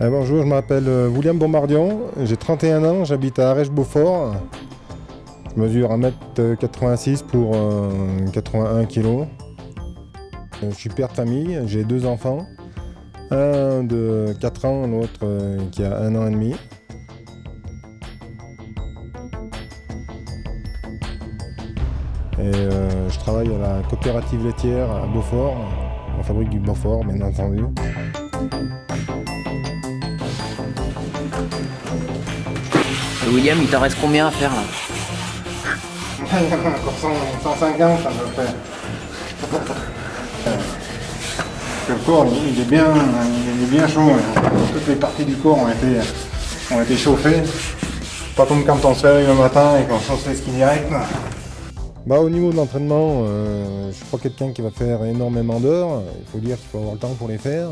Eh, bonjour, je m'appelle euh, William Bombardion, j'ai 31 ans, j'habite à Arèche-Beaufort. Je mesure 1m86 pour 81 kg. Je suis père de famille, j'ai deux enfants. Un de 4 ans, l'autre euh, qui a 1 an et demi. Et euh, je travaille à la coopérative laitière à Beaufort. On fabrique du Beaufort, bien entendu. William, il t'en reste combien à faire là Il y en a encore 150 à peu près. Le corps, il est bien, il est bien chaud. Toutes les parties du corps ont été, ont été chauffées. Pas comme quand on se réveille le matin et qu'on chauffe les skis direct. Bah, au niveau de l'entraînement, euh, je suis pas quelqu'un qui va faire énormément d'heures. Il faut dire qu'il faut avoir le temps pour les faire.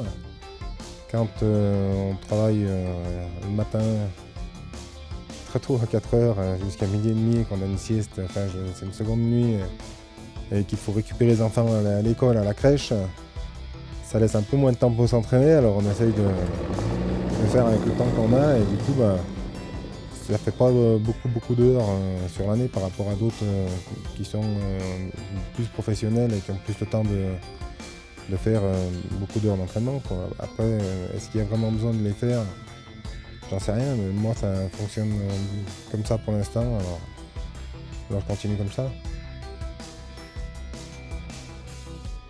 Quand euh, on travaille euh, le matin à 4 heures jusqu'à midi et demi, qu'on a une sieste, enfin c'est une seconde nuit, et qu'il faut récupérer les enfants à l'école, à la crèche, ça laisse un peu moins de temps pour s'entraîner, alors on essaye de, faire avec le temps qu'on a, et du coup, bah, ça fait pas beaucoup beaucoup d'heures euh, sur l'année par rapport à d'autres euh, qui sont euh, plus professionnels et qui ont plus le temps de, faire beaucoup d'heures d'entraînement. Après, est-ce qu'il y a vraiment besoin de les faire? J'en sais rien, mais moi ça fonctionne comme ça pour l'instant, alors, je continue comme ça.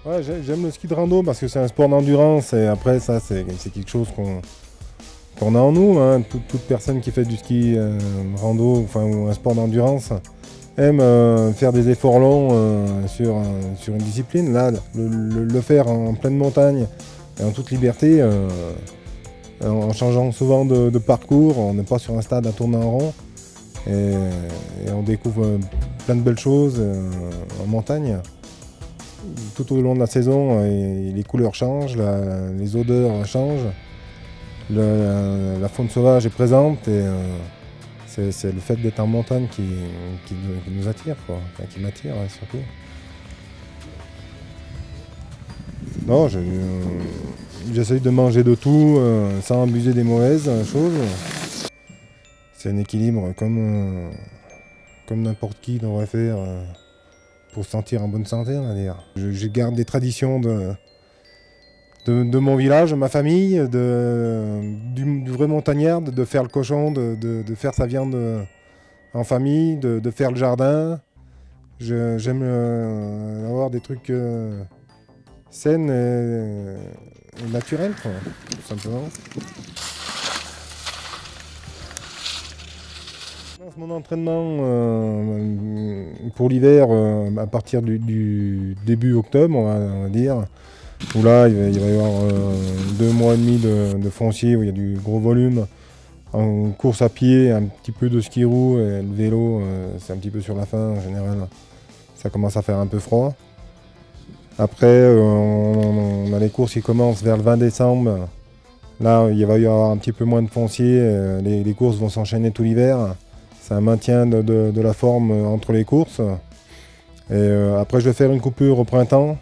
Ouais, j'aime le ski de rando parce que c'est un sport d'endurance et après ça c'est quelque chose qu'on a en nous. Hein. Toute, personne qui fait du ski euh, rando enfin, ou un sport d'endurance aime euh, faire des efforts longs euh, sur, sur une discipline. Là, le, faire en pleine montagne et en toute liberté, en changeant souvent de, parcours, on n'est pas sur un stade à tourner en rond. Et on découvre plein de belles choses en montagne. Tout au long de la saison, euh, les couleurs changent, les odeurs changent, la, faune sauvage est présente et euh, c'est le fait d'être en montagne qui, nous attire, qui m'attire surtout. Non, euh, j'essaye de manger de tout sans abuser des mauvaises choses. C'est un équilibre comme, comme n'importe qui devrait faire pour se sentir en bonne santé, on va dire. Je, garde des traditions de, de, mon village, de ma famille, de, du, vrai montagnard, de, faire le cochon, de, faire sa viande en famille, de, faire le jardin. J'aime euh, avoir des trucs euh, sains et, naturels, tout simplement. Mon entraînement euh, pour l'hiver, euh, à partir du, début octobre, on va, dire, où là, il va, y avoir euh, deux mois et demi de, foncier, où il y a du gros volume, en course à pied, un petit peu de ski roue, et le vélo, c'est un petit peu sur la fin en général. Ça commence à faire un peu froid. Après, on, a les courses qui commencent vers le 20 décembre. Là, il va y avoir un petit peu moins de foncier, les courses vont s'enchaîner tout l'hiver. C'est un maintien de, la forme entre les courses. Et euh, après, je vais faire une coupure au printemps.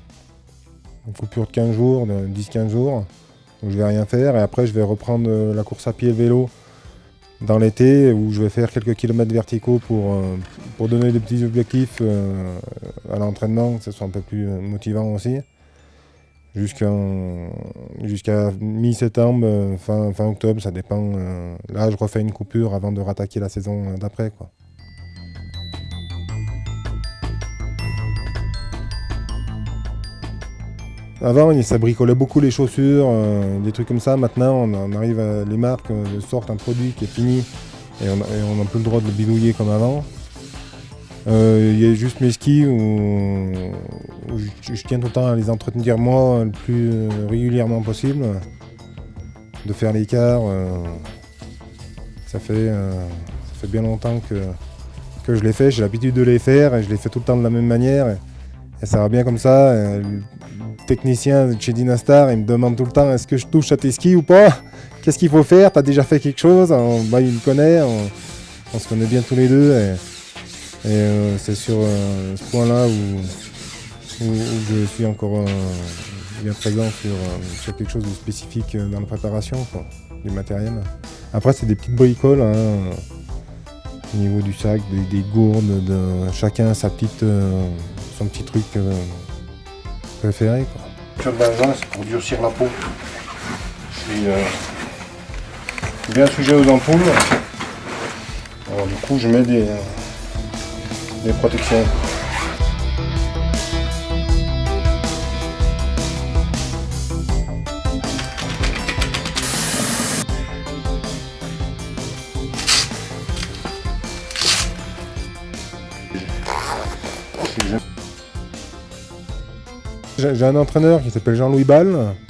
Une coupure de 15 jours, de 10-15 jours. Où je vais rien faire. Et après, je vais reprendre euh, la course à pied et vélo dans l'été où je vais faire quelques kilomètres verticaux pour, euh, pour donner des petits objectifs à l'entraînement, que ce soit un peu plus motivant aussi jusqu'à mi-septembre, euh, fin, fin, octobre, ça dépend. Euh, là, je refais une coupure avant de rattaquer la saison euh, d'après. Avant, ça bricolait beaucoup les chaussures, des trucs comme ça. Maintenant, on, arrive à, les marques sortent un produit qui est fini et on n'a plus le droit de le bidouiller comme avant. Euh, il y a juste mes skis où, je, tiens tout le temps à les entretenir moi le plus régulièrement possible. De faire l'écart. Euh, ça, fait, euh, ça fait bien longtemps que, je les fais. J'ai l'habitude de les faire et je les fais tout le temps de la même manière. Ça va bien comme ça. le technicien de chez Dynastar, il me demande tout le temps est-ce que je touche à tes skis ou pas? Qu'est-ce qu'il faut faire? T'as déjà fait quelque chose? Bah, Il me connaît, on, se connaît bien tous les deux. Et euh, c'est sur euh, ce point-là où, je suis encore euh, bien présent sur, quelque chose de spécifique dans la préparation. du matériel. Après, c'est des petites bricoles. hein, au niveau du sac, des, des gourdes, de, chacun sa petite, euh, son petit truc euh, préféré. Quoi. Le bazin, c'est pour durcir la peau. Je suis euh, bien sujet aux ampoules. Alors, du coup, je mets des, euh, des protections. J'ai un entraîneur qui s'appelle Jean-Louis Ball.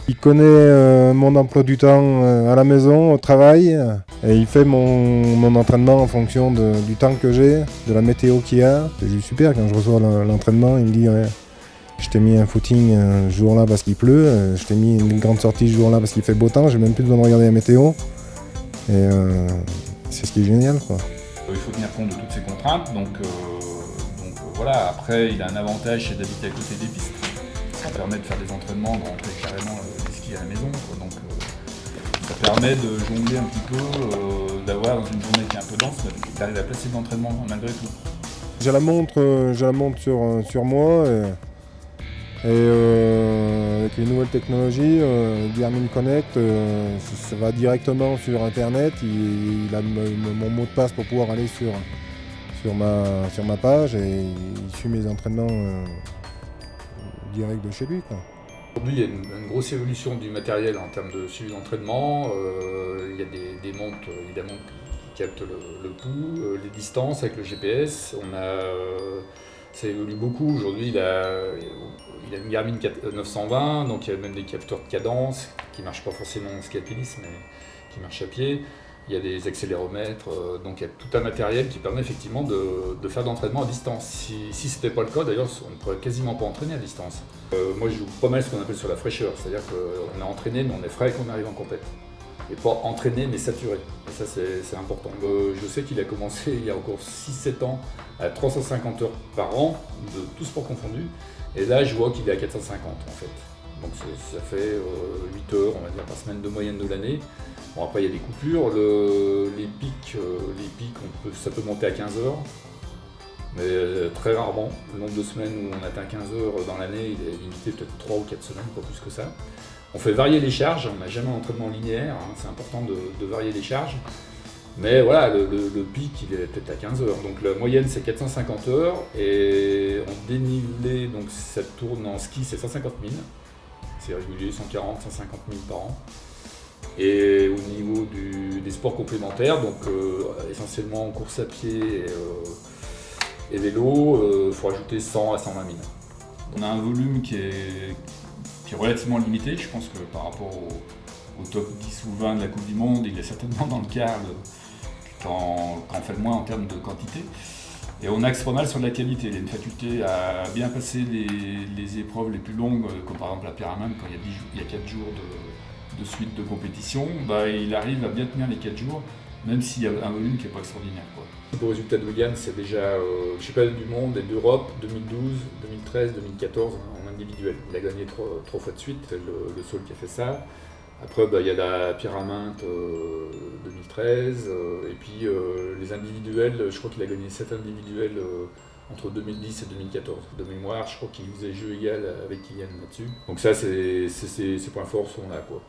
Il connaît euh, mon emploi du temps euh, à la maison, au travail. Et il fait mon, entraînement en fonction du temps que j'ai, de la météo qu'il y a. C'est juste super quand je reçois le- l'entraînement. Il me dit Je t'ai mis un footing euh, ce jour-là parce qu'il pleut. Je t'ai mis une grande sortie ce jour-là parce qu'il fait beau temps. J'ai même plus besoin de regarder la météo. Et c'est ce qui est génial. Il faut tenir compte de toutes ces contraintes, donc, donc voilà. Après, il a un avantage, c'est d'habiter à côté des pistes. Ça permet de faire des entraînements, de rentrer carrément euh, des skis à la maison. Donc euh, ça permet de jongler un petit peu, euh, d'avoir dans une journée qui est un peu dense, d'arriver à placer de l'entraînement malgré tout. J'ai la montre, j'ai la montre sur, sur moi et, avec les nouvelles technologies, euh, Garmin Connect, ça, va directement sur internet. Il, a mon mot de passe pour pouvoir aller sur, sur, ma, sur ma page et il suit mes entraînements de chez lui. Aujourd'hui, il y a une, grosse évolution du matériel en termes de suivi d'entraînement. Euh, il y a des, montres évidemment qui, captent le, pouls, euh, les distances avec le GPS. On a, euh, ça évolue beaucoup. Aujourd'hui, il a, a une Garmin 4 920, donc il y a même des capteurs de cadence qui ne marchent pas forcément en ski alpinisme, mais qui marchent à pied. Il y a des accéléromètres, euh, donc il y a tout un matériel qui permet effectivement de, faire de l'entraînement à distance. Si, ce n'était pas le cas, d'ailleurs, on ne pourrait quasiment pas entraîner à distance. Euh, moi, je joue pas mal ce qu'on appelle sur la fraîcheur, c'est-à-dire qu'on est entraîné, mais on est frais quand on arrive en compète. Et pas entraîné, mais saturé. Et ça, c'est important. Euh, je sais qu'il a commencé il y a encore 6-7 ans à 350 heures par an, de tout sport confondu. Et là, je vois qu'il est à 450 en fait. Donc ça fait euh, 8 heures, on va dire, par semaine de moyenne de l'année. Bon, après, il y a des coupures. Le- les pics, euh, ça peut monter à 15 heures. Mais euh, très rarement. Le nombre de semaines où on atteint 15 heures dans l'année, il est limité peut-être 3 ou 4 semaines, pas plus que ça. On fait varier les charges, on n'a jamais un entraînement linéaire, hein, c'est important de, varier les charges. Mais voilà, le pic, il est peut-être à 15 heures. Donc la moyenne, c'est 450 heures. Et en dénivelé, donc ça tourne en ski, c'est 150 000. C'est régulier, 140, 150 000 par an. Et au niveau des sports complémentaires, donc euh, essentiellement course à pied et, euh, vélo, il faut ajouter 100 à 120 000. On a un volume qui est, relativement limité, je pense que par rapport au, top 10 ou 20 de la Coupe du Monde, il est certainement dans le quart quand on fait le moins en termes de quantité. Et on axe pas mal sur la qualité. Il a une faculté à bien passer les, épreuves les plus longues, euh, comme par exemple la pyramide, quand il y a, 10 jours- il y a 4 jours de, de suite de compétition, bah, il arrive à bien tenir les 4 jours, même s'il y a un volume qui n'est pas extraordinaire. Quoi. Le résultat de Williams, c'est déjà euh, championnat du monde et d'Europe 2012, 2013, 2014 en individuel. Il a gagné trois, fois de suite, c'est le, le qui a fait ça. Après, bah, il y a la Pyraminte euh, 2013, euh, et puis euh, les individuels, je crois qu'il a gagné 7 individuels euh, entre 2010 et 2014. De mémoire, je crois qu'il faisait jeu égal avec Kylian là-dessus. Donc ça, c'est- ses points forts sont là. Quoi.